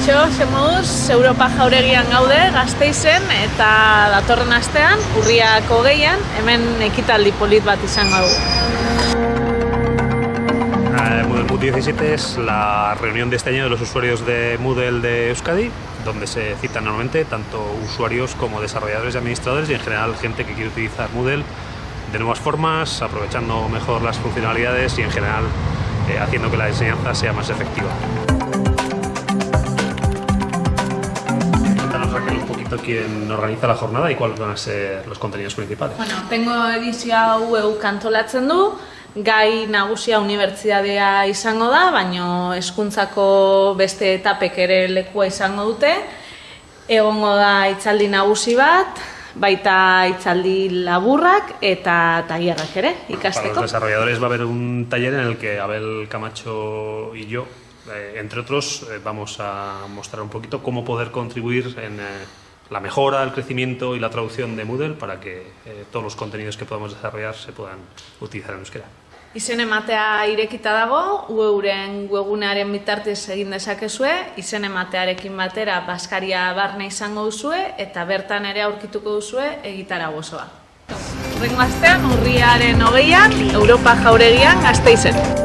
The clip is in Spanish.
semoduz, Europa jauregian gaude, gazteizen, eta datorren astean, urriak hogeian, hemen ekitaldi polit bat izango dugu. Eh, Moodle Mood 17 es la reunión de este año de los usuarios de Moodle de Euskadi, donde se citan normalmente tanto usuarios como desarrolladores y administradores y en general gente que quiere utilizar Moodle de nuevas formas, aprovechando mejor las funcionalidades y en general eh, haciendo que la enseñanza sea más efectiva. Quién organiza la jornada y cuáles van a ser los contenidos principales. Bueno, tengo edizio hau euk antolatzen du, gai nagusia unibertsitatea izango da, baino hezkuntzako beste etapek ere lekua izango dute. Egongo da itzaldi nagusi bat, baita itzaldi laburrak eta tailerrak ere Para ikasteko. los desarrolladores va a haber un taller en el que Abel Camacho y yo, eh, entre otros, eh, vamos a mostrar un poquito cómo poder contribuir en eh, la mejora, el crecimiento y la traducción de Moodle para que eh, todos los contenidos que podamos desarrollar se puedan utilizar en euskera. Izen ematea irekita dago, euren webunearen bitartez egin dezakezue, izen ematearekin batera baskaria barne izango duzue eta bertan ere aurkituko duzue egitara gozoa. Rengo astean urriaren hogeian, Europa jauregian gazteizen.